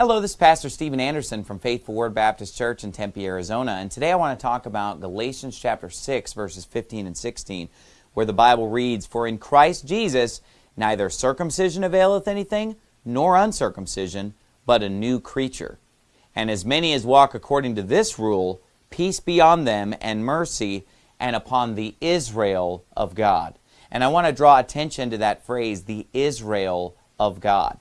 Hello, this is Pastor Steven Anderson from Faithful Word Baptist Church in Tempe, Arizona, and today I want to talk about Galatians chapter 6, verses 15 and 16, where the Bible reads, For in Christ Jesus neither circumcision availeth anything, nor uncircumcision, but a new creature. And as many as walk according to this rule, peace be on them, and mercy, and upon the Israel of God. And I want to draw attention to that phrase, the Israel of God.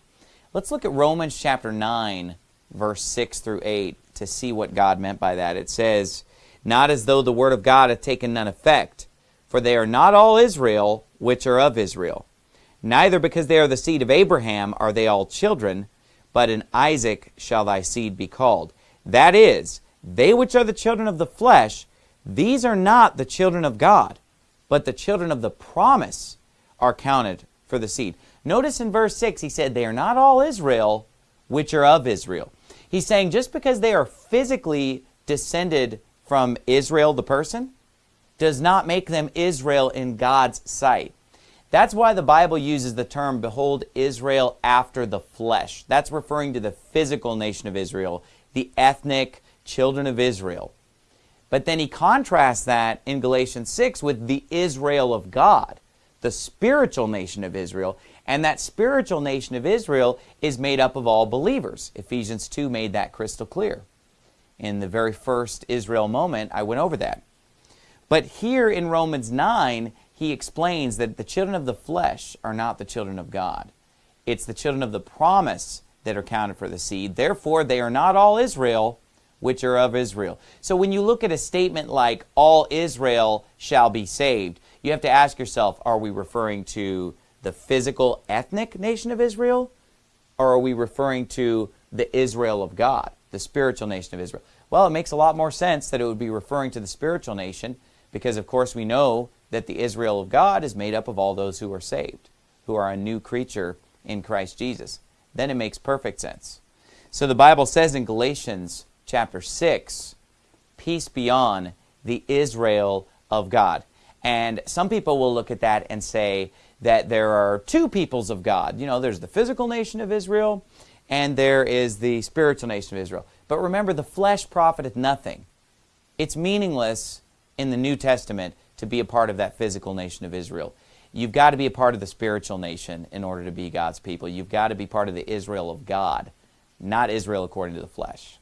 Let's look at Romans chapter 9, verse 6 through 8, to see what God meant by that. It says, Not as though the word of God hath taken none effect, for they are not all Israel which are of Israel. Neither because they are the seed of Abraham are they all children, but in Isaac shall thy seed be called. That is, they which are the children of the flesh, these are not the children of God, but the children of the promise are counted for the seed. Notice in verse 6, he said, They are not all Israel which are of Israel. He's saying just because they are physically descended from Israel, the person, does not make them Israel in God's sight. That's why the Bible uses the term, behold, Israel after the flesh. That's referring to the physical nation of Israel, the ethnic children of Israel. But then he contrasts that in Galatians 6 with the Israel of God, the spiritual nation of Israel. And that spiritual nation of Israel is made up of all believers. Ephesians 2 made that crystal clear. In the very first Israel moment, I went over that. But here in Romans 9, he explains that the children of the flesh are not the children of God. It's the children of the promise that are counted for the seed. Therefore, they are not all Israel, which are of Israel. So when you look at a statement like, all Israel shall be saved, you have to ask yourself, are we referring to the physical ethnic nation of Israel? Or are we referring to the Israel of God, the spiritual nation of Israel? Well, it makes a lot more sense that it would be referring to the spiritual nation because, of course, we know that the Israel of God is made up of all those who are saved, who are a new creature in Christ Jesus. Then it makes perfect sense. So the Bible says in Galatians chapter 6, peace be on the Israel of God. And some people will look at that and say that there are two peoples of God. You know, there's the physical nation of Israel and there is the spiritual nation of Israel. But remember, the flesh profiteth nothing. It's meaningless in the New Testament to be a part of that physical nation of Israel. You've got to be a part of the spiritual nation in order to be God's people. You've got to be part of the Israel of God, not Israel according to the flesh.